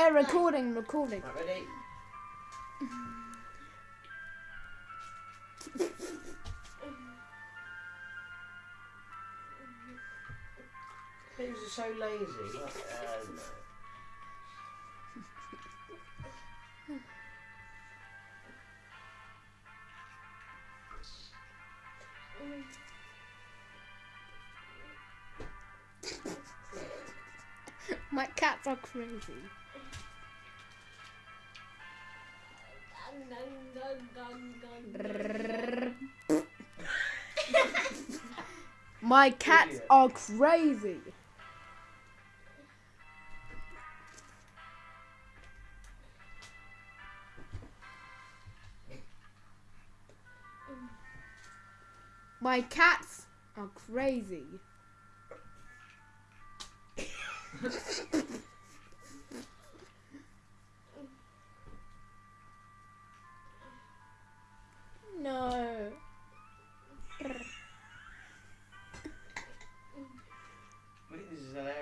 Eh, recording, recording. Right, ready? Pigs are so lazy. Uh, no. My cats are crazy. My cats Idiot. are crazy. My cats are crazy. what is that?